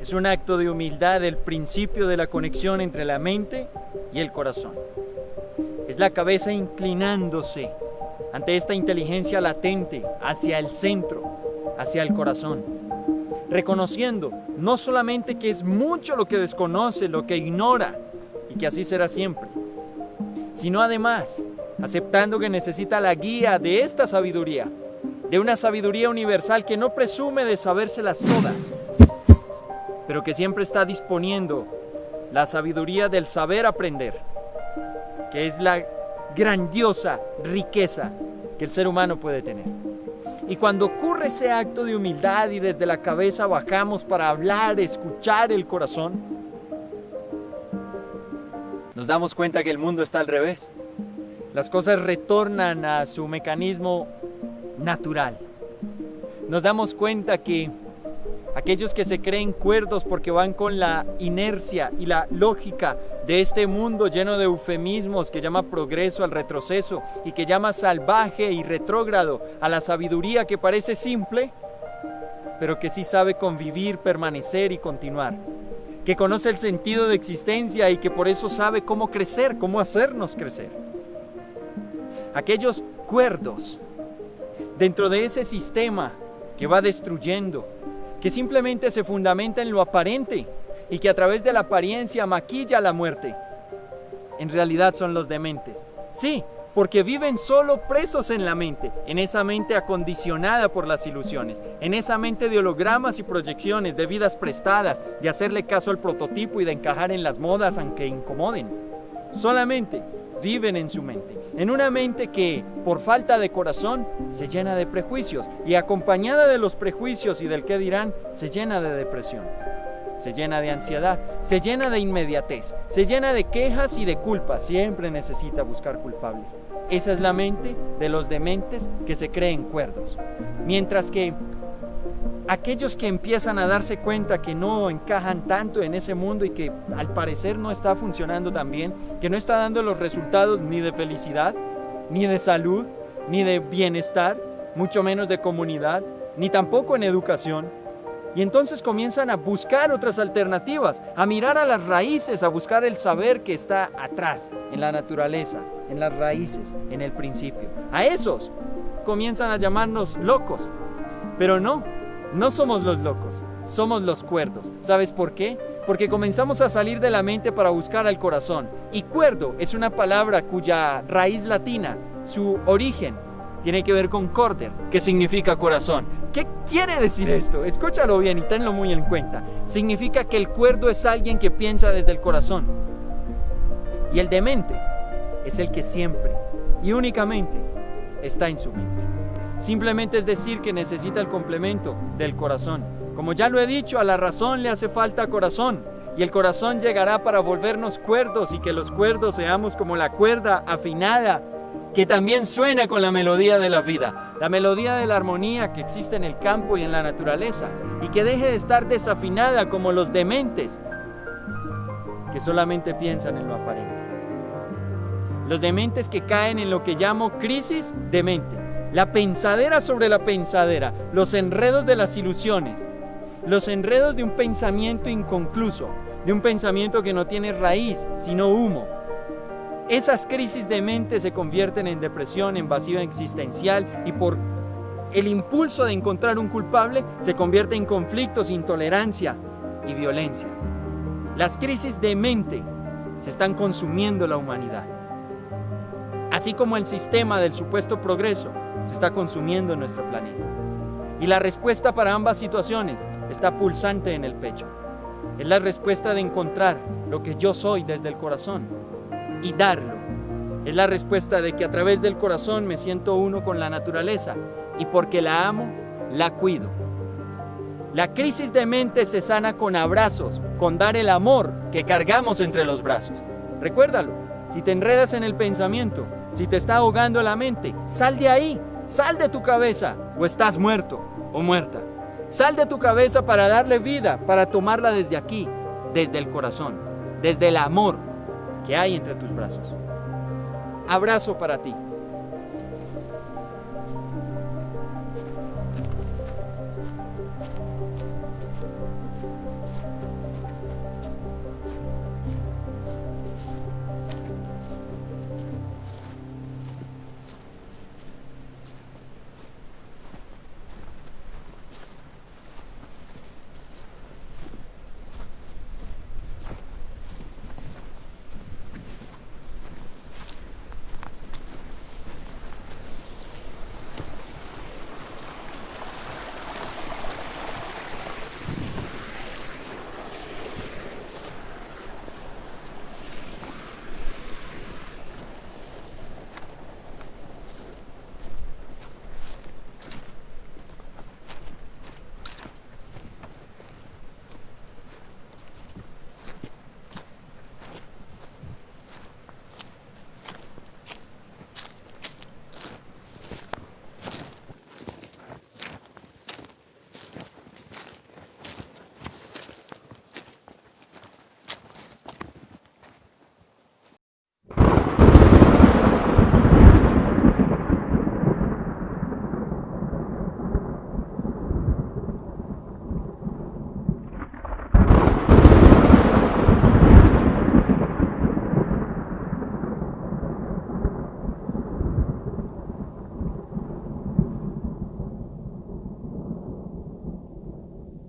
Es un acto de humildad el principio de la conexión entre la mente y el corazón. Es la cabeza inclinándose ante esta inteligencia latente hacia el centro, hacia el corazón, reconociendo no solamente que es mucho lo que desconoce, lo que ignora, y que así será siempre, sino además aceptando que necesita la guía de esta sabiduría, de una sabiduría universal que no presume de sabérselas todas, pero que siempre está disponiendo la sabiduría del saber aprender, que es la grandiosa riqueza que el ser humano puede tener. Y cuando ocurre ese acto de humildad y desde la cabeza bajamos para hablar, escuchar el corazón, nos damos cuenta que el mundo está al revés. Las cosas retornan a su mecanismo natural. Nos damos cuenta que aquellos que se creen cuerdos porque van con la inercia y la lógica de este mundo lleno de eufemismos que llama progreso al retroceso y que llama salvaje y retrógrado a la sabiduría que parece simple, pero que sí sabe convivir, permanecer y continuar, que conoce el sentido de existencia y que por eso sabe cómo crecer, cómo hacernos crecer. Aquellos cuerdos dentro de ese sistema que va destruyendo, que simplemente se fundamenta en lo aparente y que a través de la apariencia maquilla la muerte. En realidad son los dementes. Sí, porque viven solo presos en la mente, en esa mente acondicionada por las ilusiones, en esa mente de hologramas y proyecciones, de vidas prestadas, de hacerle caso al prototipo y de encajar en las modas aunque incomoden. Solamente viven en su mente, en una mente que, por falta de corazón, se llena de prejuicios y acompañada de los prejuicios y del qué dirán, se llena de depresión, se llena de ansiedad, se llena de inmediatez, se llena de quejas y de culpas, siempre necesita buscar culpables. Esa es la mente de los dementes que se creen cuerdos. Mientras que aquellos que empiezan a darse cuenta que no encajan tanto en ese mundo y que al parecer no está funcionando tan bien, que no está dando los resultados ni de felicidad, ni de salud, ni de bienestar, mucho menos de comunidad, ni tampoco en educación. Y entonces comienzan a buscar otras alternativas, a mirar a las raíces, a buscar el saber que está atrás, en la naturaleza, en las raíces, en el principio. A esos comienzan a llamarnos locos. Pero no, no somos los locos, somos los cuerdos. ¿Sabes por qué? Porque comenzamos a salir de la mente para buscar al corazón. Y cuerdo es una palabra cuya raíz latina, su origen, tiene que ver con corder, que significa corazón. ¿Qué quiere decir esto? Escúchalo bien y tenlo muy en cuenta. Significa que el cuerdo es alguien que piensa desde el corazón. Y el demente es el que siempre y únicamente está en su mente. Simplemente es decir que necesita el complemento del corazón. Como ya lo he dicho, a la razón le hace falta corazón. Y el corazón llegará para volvernos cuerdos y que los cuerdos seamos como la cuerda afinada que también suena con la melodía de la vida, la melodía de la armonía que existe en el campo y en la naturaleza, y que deje de estar desafinada como los dementes que solamente piensan en lo aparente. Los dementes que caen en lo que llamo crisis de mente la pensadera sobre la pensadera, los enredos de las ilusiones, los enredos de un pensamiento inconcluso, de un pensamiento que no tiene raíz, sino humo. Esas crisis de mente se convierten en depresión, en vacío existencial y por el impulso de encontrar un culpable se convierte en conflictos, intolerancia y violencia. Las crisis de mente se están consumiendo la humanidad. Así como el sistema del supuesto progreso se está consumiendo en nuestro planeta. Y la respuesta para ambas situaciones está pulsante en el pecho. Es la respuesta de encontrar lo que yo soy desde el corazón y darlo. Es la respuesta de que a través del corazón me siento uno con la naturaleza y porque la amo, la cuido. La crisis de mente se sana con abrazos, con dar el amor que cargamos entre los brazos. Recuérdalo, si te enredas en el pensamiento, si te está ahogando la mente, sal de ahí, Sal de tu cabeza o estás muerto o muerta. Sal de tu cabeza para darle vida, para tomarla desde aquí, desde el corazón, desde el amor que hay entre tus brazos. Abrazo para ti.